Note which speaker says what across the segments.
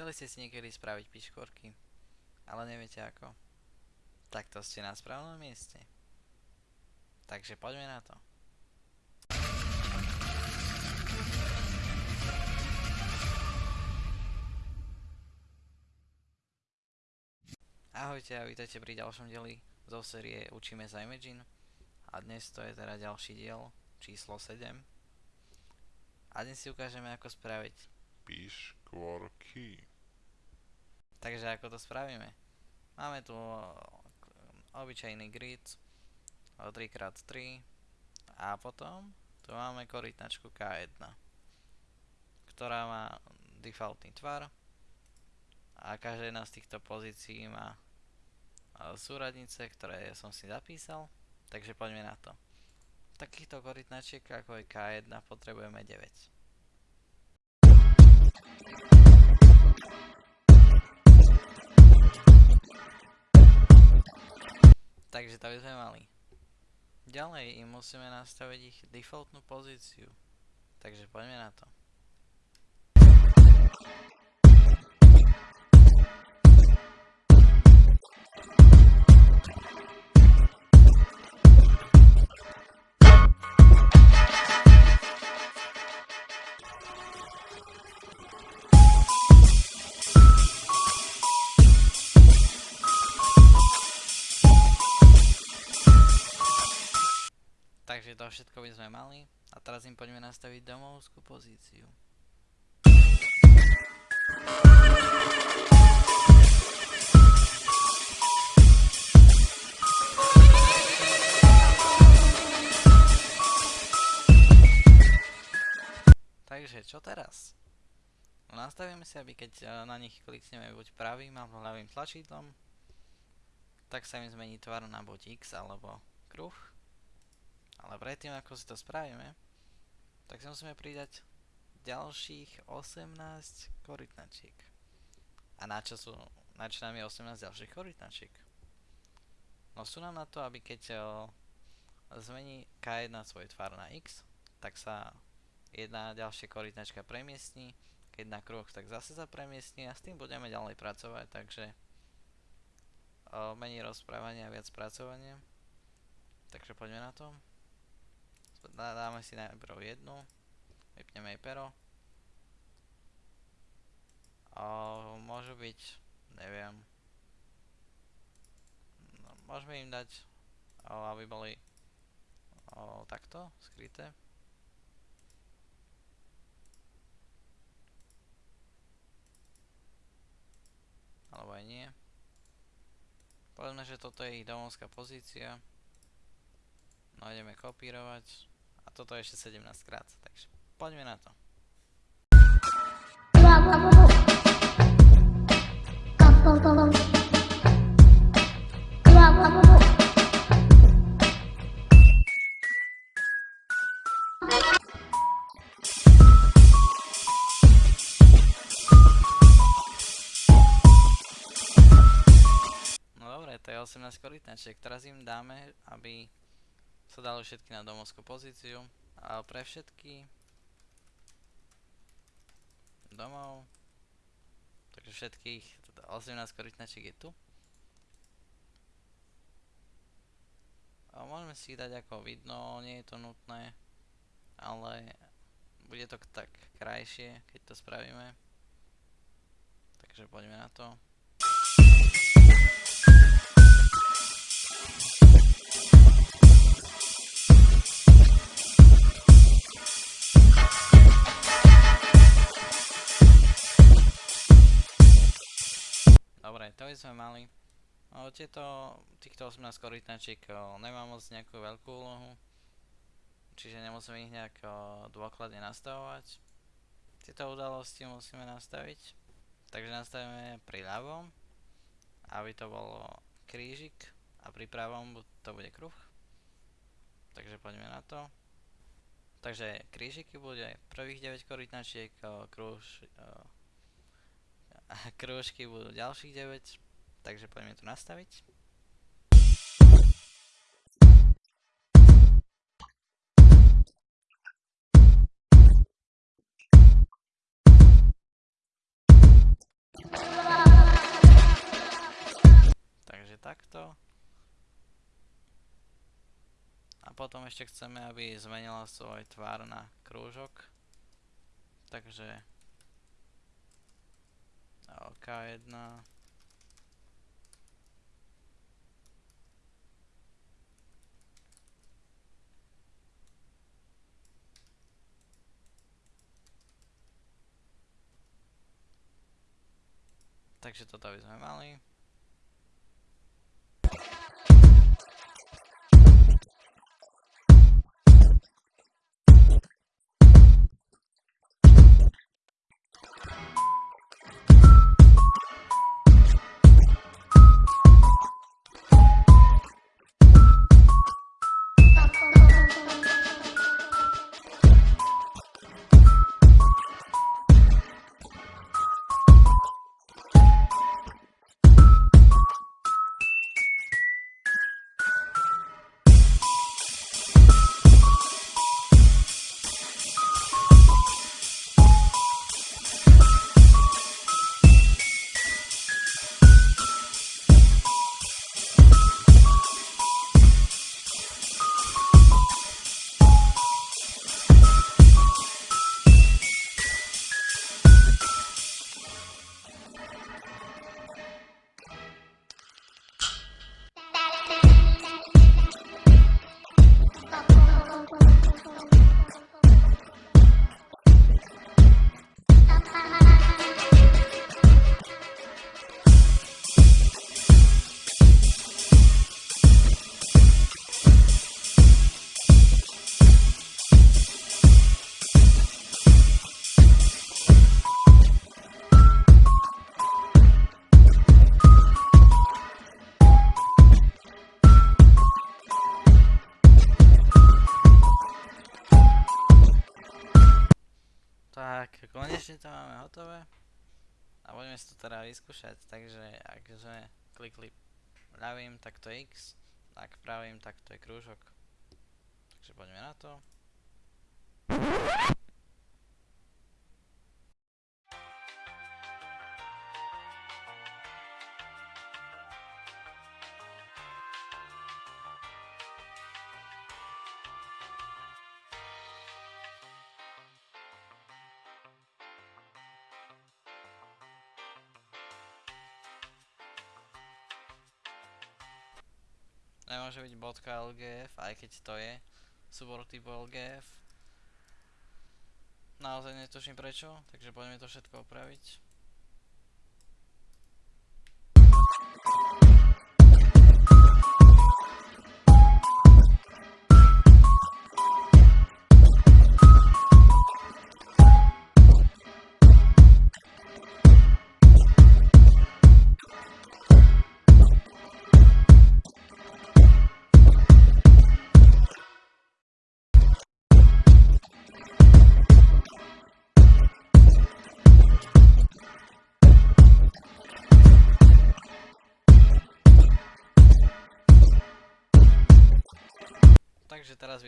Speaker 1: Chceli ste si niekedy spraviť piškvorky, ale neviete ako? Tak to ste na správnom mieste. Takže poďme na to. Ahojte a vítajte pri ďalšom dieli zo série Učíme sa Imagine a dnes to je teda ďalší diel číslo 7 a dnes si ukážeme ako spraviť
Speaker 2: Piškvorky.
Speaker 1: Takže ako to spravíme? Máme tu obyčajný grid o 3x3 a potom tu máme korytnačku K1 ktorá má defaultný tvar a každá jedna z týchto pozícií má e, súradnice, ktoré som si zapísal takže poďme na to takýchto korytnačiek ako je K1 potrebujeme 9 Takže to by sme mali. Ďalej im musíme nastaviť ich defaultnú pozíciu. Takže poďme na to. Takže to všetko by sme mali. A teraz im poďme nastaviť domovskú pozíciu. Takže čo teraz? No, nastavíme si, aby keď e, na nich klikneme buď pravým alebo ľavým tlačidlom, tak sa im zmení tvar na buď X alebo kruh. Ale predtým, ako si to spravíme, tak si musíme pridať ďalších 18 korytnačiek. A na čo, sú, na čo nám je 18 ďalších korytnačiek? No sú nám na to, aby keď o, zmení K1 svoj tvar na X, tak sa jedna ďalšia korytnačka premiestní, keď na kruh, tak zase sa premiestní a s tým budeme ďalej pracovať, takže o, menej rozprávania a viac pracovania. Takže poďme na to. Dáme si najprv jednu, vypneme jej pero. O, môžu byť, neviem, no, môžeme im dať, o, aby boli takto, skryté. alebo aj nie. Povedzme, že toto je ich domovská pozícia. No ideme kopírovať. A toto ešte 17 krát, takže poďme na to. No dobre, to je 18 korytnačiek. Teraz im dáme, aby sa dali všetky na domovskú pozíciu. A pre všetky domov. Takže všetkých 18 teda korytnačiek je tu. A môžeme si ich dať ako vidno, nie je to nutné, ale bude to tak krajšie, keď to spravíme. Takže poďme na to. To by sme mali. O, tieto, týchto 18 korytnačiek nemá moc nejakú veľkú úlohu. Čiže nemusíme ich nejak o, dôkladne nastavovať. Tieto udalosti musíme nastaviť. Takže nastavíme pri ľavom, aby to bolo krížik a pri pravom to bude kruh. Takže poďme na to. Takže krížiky bude prvých 9 korytnačiek, kruh, a krúžky budú ďalších 9, takže poďme to nastaviť. Takže takto. A potom ešte chceme, aby zmenila svoj tvár na krúžok. Takže k1 Takže toto by sme mali. Tak, konečne to máme hotové. A poďme si to teda vyskúšať, takže ak sme klikli ľavým, tak to je X, ak pravým, tak to je krúžok. Takže poďme na to. Nemôže byť .lgf, aj keď to je súbor typu lgf. Naozaj netuším prečo, takže poďme to všetko opraviť.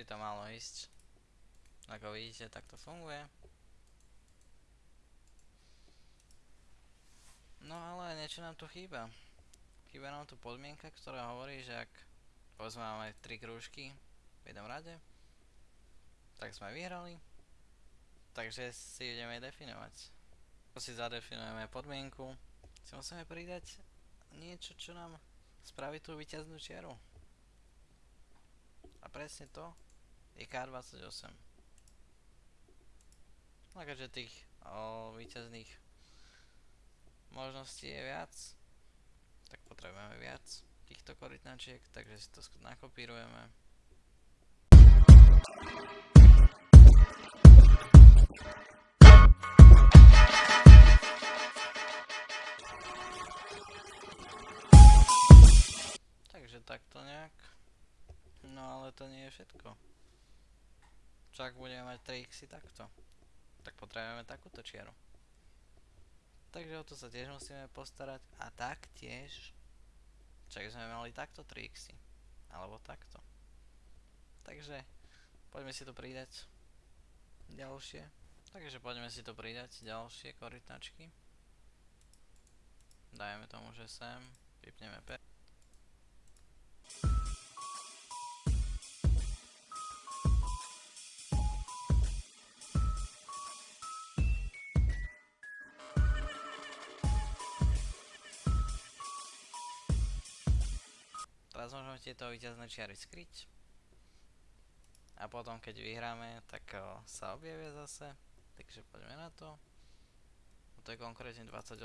Speaker 1: By to malo ísť. Ako vidíte, tak to funguje. No ale niečo nám tu chýba. Chýba nám tu podmienka, ktorá hovorí, že ak povedzme máme 3 krúžky v jednom rade, tak sme vyhrali. Takže si ideme definovať. Ako si zadefinujeme podmienku, si musíme pridať niečo, čo nám spraví tú víťaznú čiaru. A presne to je K28. No tých o, víťazných možností je viac, tak potrebujeme viac týchto korytnačiek, takže si to nakopírujeme. Takže takto nejak. No ale to nie je všetko. Ak budeme mať 3x takto? Tak potrebujeme takúto čiaru. Takže o to sa tiež musíme postarať. A taktiež, čak sme mali takto 3x. Alebo takto. Takže poďme si to pridať. Ďalšie. Takže poďme si to pridať. Ďalšie korytnačky. Dajme tomu, že sem. Vypneme P. Teraz môžeme tieto výťazné čiary skryť. A potom keď vyhráme, tak o, sa objavia zase. Takže poďme na to. To je konkrétne 28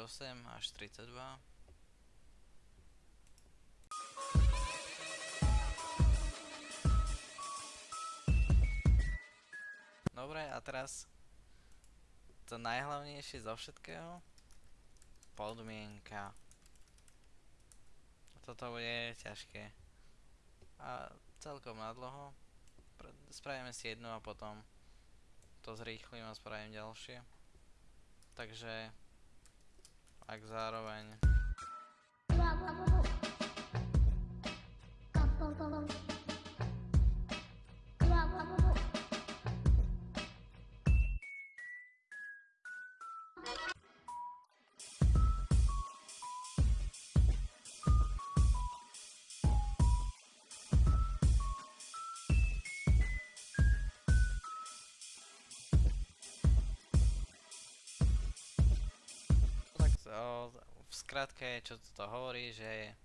Speaker 1: až 32. Dobre, a teraz to najhlavnejšie zo všetkého. Podmienka. Toto bude ťažké. A celkom na dlho. Pre- Spravíme si jednu a potom to zrýchlim a spravím ďalšie. Takže ak zároveň Tak o, v skratke, čo to hovorí, že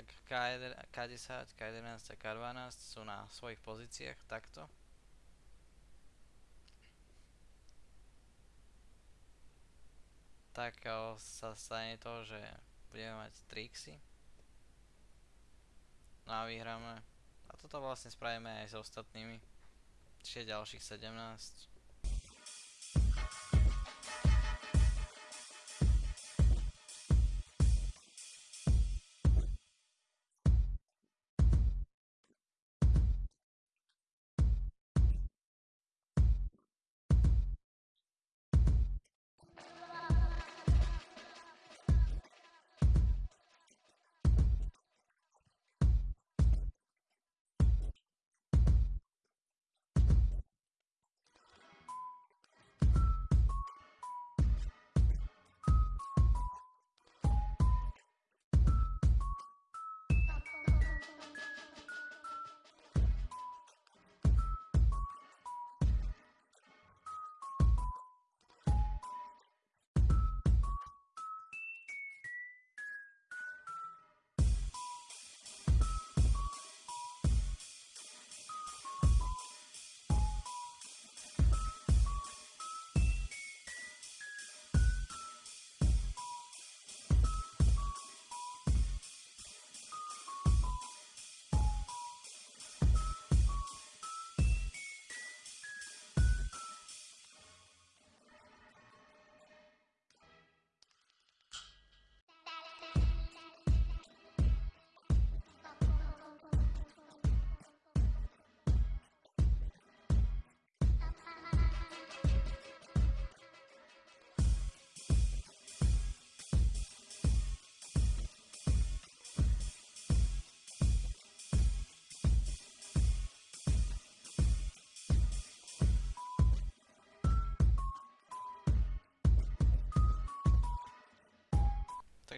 Speaker 1: ak K1, K10, K11 a K12 sú na svojich pozíciách takto, tak o, sa stane to, že budeme mať trixy. No a vyhráme. A toto vlastne spravíme aj s ostatnými. Čiže ďalších 17.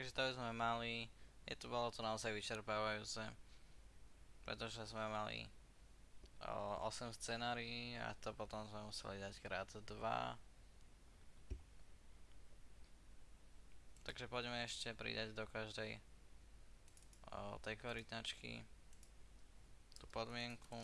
Speaker 1: Takže to sme mali, je to bolo to naozaj vyčerpávajúce, pretože sme mali o, 8 scenárií a to potom sme museli dať krát 2. Takže poďme ešte pridať do každej o, tej korytnačky tú podmienku.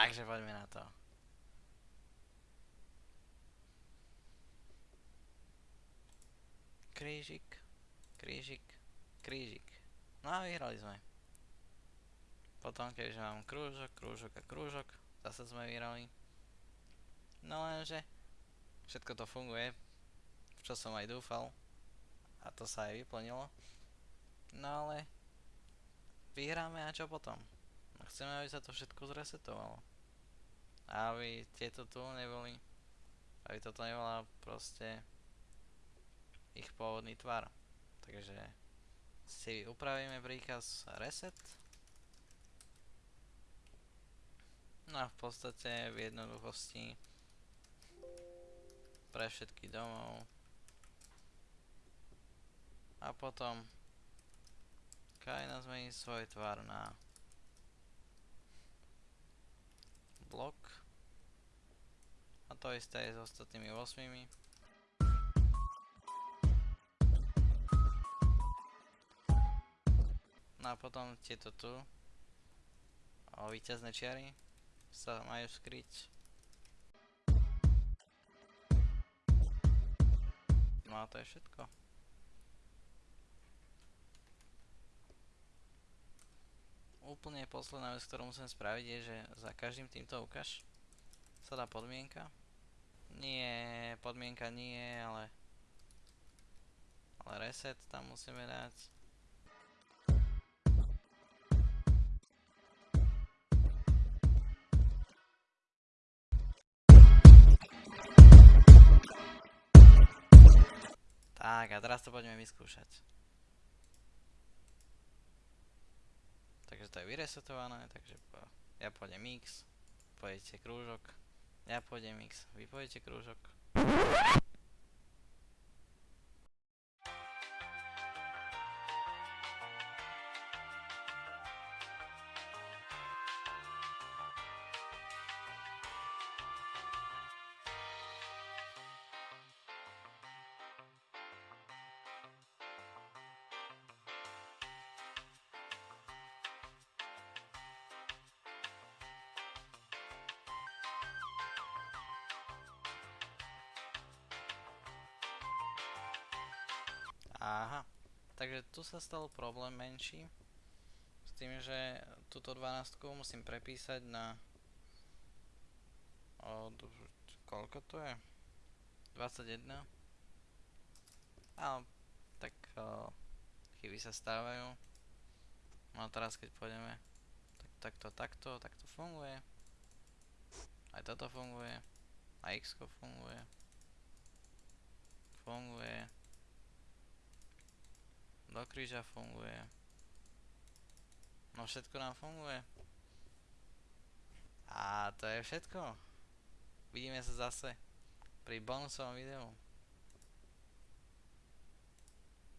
Speaker 1: Takže poďme na to. Krížik, krížik, krížik. No a vyhrali sme. Potom, keďže mám krúžok, krúžok a krúžok, zase sme vyhrali. No lenže, všetko to funguje, v čo som aj dúfal. A to sa aj vyplnilo. No ale, vyhráme a čo potom? No chceme, aby sa to všetko zresetovalo. Aby tieto tu neboli, aby toto nebola proste ich pôvodný tvar. Takže si upravíme príkaz reset. No a v podstate v jednoduchosti pre všetky domov. A potom krajina zmení svoj tvar na blok. A to isté je s ostatnými 8. No a potom tieto tu o víťazné čiary sa majú skryť. No a to je všetko. Úplne posledná vec, ktorú musím spraviť je, že za každým týmto ukáž sa dá podmienka. Nie, podmienka nie, ale ale reset tam musíme dať. Tak, a teraz to poďme vyskúšať. Takže to je vyresetované, takže ja pôjdem X, pôjdete krúžok, ja pôjdem X, vy pôjdete krúžok. Aha, takže tu sa stal problém menší s tým, že túto 12 musím prepísať na od, koľko to je? 21 a tak o, chyby sa stávajú. No teraz keď pôjdeme tak, takto, takto, takto funguje. Aj toto funguje. A x funguje. Funguje do kríža funguje. No všetko nám funguje. A to je všetko. Vidíme sa zase pri bonusovom videu.